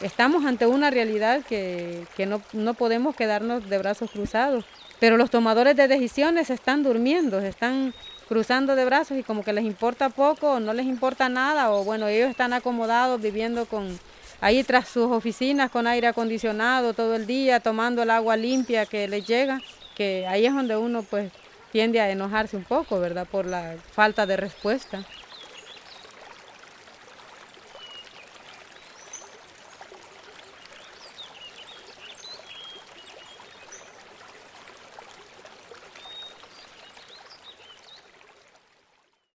estamos ante una realidad que, no, no, podemos quedarnos de brazos cruzados. Pero los tomadores de decisiones están durmiendo, están cruzando de brazos y como que les importa poco o no les importa nada o bueno, ellos están acomodados viviendo con ahí tras sus oficinas con aire acondicionado todo el día, tomando el agua limpia que les llega, que ahí es donde uno pues tiende a enojarse un poco, ¿verdad? Por la falta de respuesta.